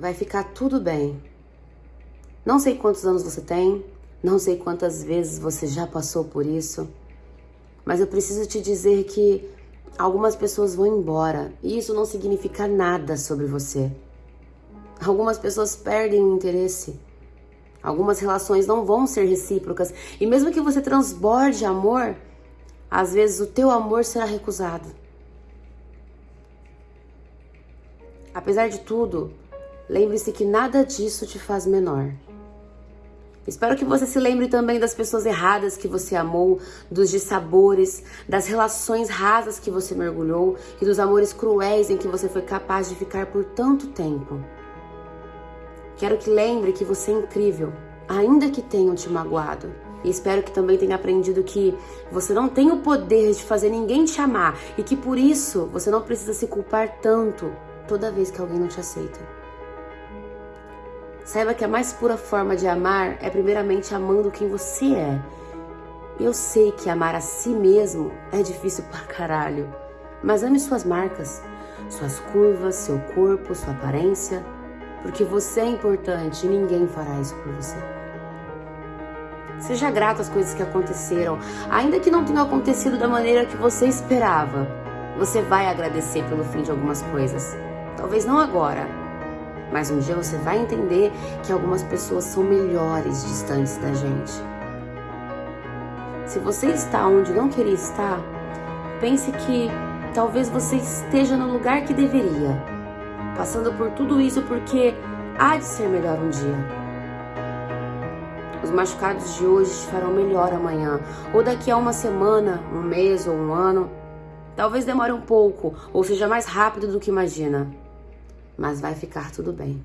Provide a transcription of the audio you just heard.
Vai ficar tudo bem. Não sei quantos anos você tem, não sei quantas vezes você já passou por isso, mas eu preciso te dizer que algumas pessoas vão embora e isso não significa nada sobre você. Algumas pessoas perdem o interesse. Algumas relações não vão ser recíprocas e mesmo que você transborde amor, às vezes o teu amor será recusado. Apesar de tudo, lembre-se que nada disso te faz menor. Espero que você se lembre também das pessoas erradas que você amou, dos dissabores, das relações rasas que você mergulhou e dos amores cruéis em que você foi capaz de ficar por tanto tempo. Quero que lembre que você é incrível, ainda que tenham te magoado. E espero que também tenha aprendido que você não tem o poder de fazer ninguém te amar e que por isso você não precisa se culpar tanto toda vez que alguém não te aceita. Saiba que a mais pura forma de amar é primeiramente amando quem você é. Eu sei que amar a si mesmo é difícil pra caralho, mas ame suas marcas, suas curvas, seu corpo, sua aparência, porque você é importante e ninguém fará isso por você. Seja grato às coisas que aconteceram, ainda que não tenham acontecido da maneira que você esperava. Você vai agradecer pelo fim de algumas coisas. Talvez não agora, mas um dia você vai entender que algumas pessoas são melhores distantes da gente. Se você está onde não queria estar, pense que talvez você esteja no lugar que deveria, passando por tudo isso porque há de ser melhor um dia. Os machucados de hoje te farão melhor amanhã, ou daqui a uma semana, um mês ou um ano. Talvez demore um pouco, ou seja mais rápido do que imagina. Mas vai ficar tudo bem.